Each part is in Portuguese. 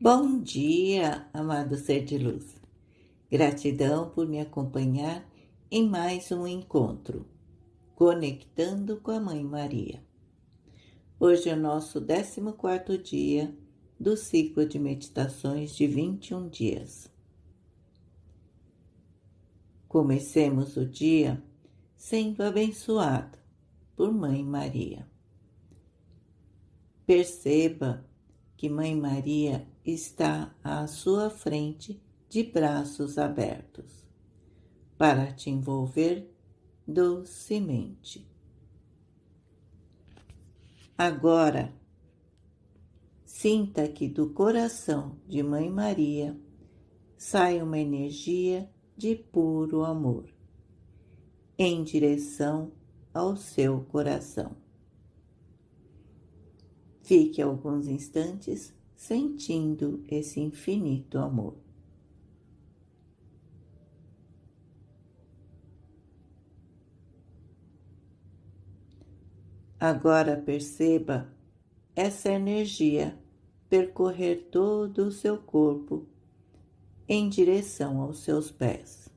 Bom dia, amado ser de luz. Gratidão por me acompanhar em mais um encontro, conectando com a Mãe Maria. Hoje é o nosso 14 dia do ciclo de meditações de 21 dias. Comecemos o dia sendo abençoado por Mãe Maria. Perceba que Mãe Maria está à sua frente de braços abertos para te envolver docemente. Agora, sinta que do coração de Mãe Maria sai uma energia de puro amor em direção ao seu coração. Fique alguns instantes sentindo esse infinito amor. Agora perceba essa energia percorrer todo o seu corpo em direção aos seus pés.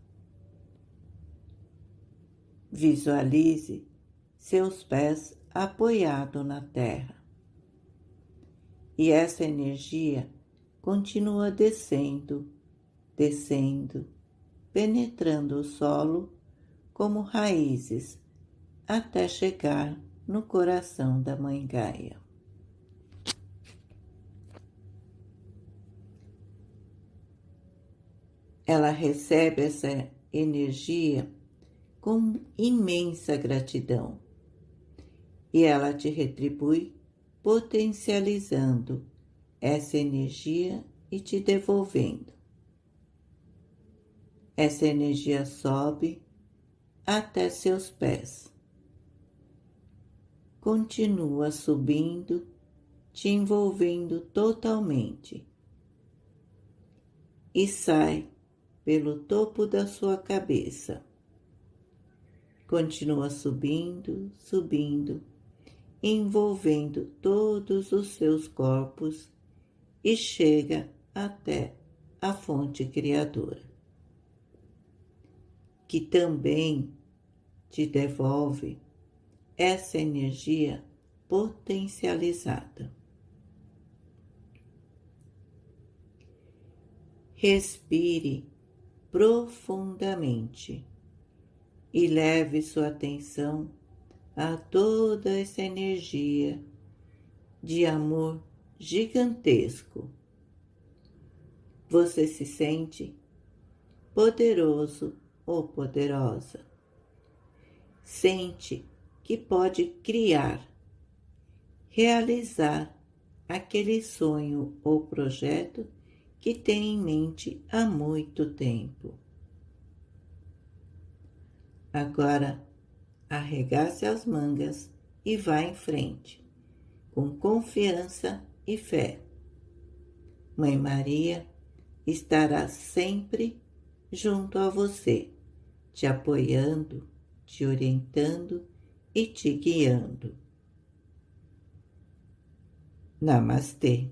Visualize seus pés apoiados na terra e essa energia continua descendo, descendo, penetrando o solo como raízes até chegar no coração da Mãe Gaia. Ela recebe essa energia com imensa gratidão e ela te retribui potencializando essa energia e te devolvendo. Essa energia sobe até seus pés. Continua subindo, te envolvendo totalmente. E sai pelo topo da sua cabeça. Continua subindo, subindo envolvendo todos os seus corpos e chega até a fonte criadora, que também te devolve essa energia potencializada. Respire profundamente e leve sua atenção a toda essa energia de amor gigantesco. Você se sente poderoso ou poderosa. Sente que pode criar, realizar aquele sonho ou projeto que tem em mente há muito tempo. Agora, arregace as mangas e vá em frente, com confiança e fé. Mãe Maria estará sempre junto a você, te apoiando, te orientando e te guiando. Namastê.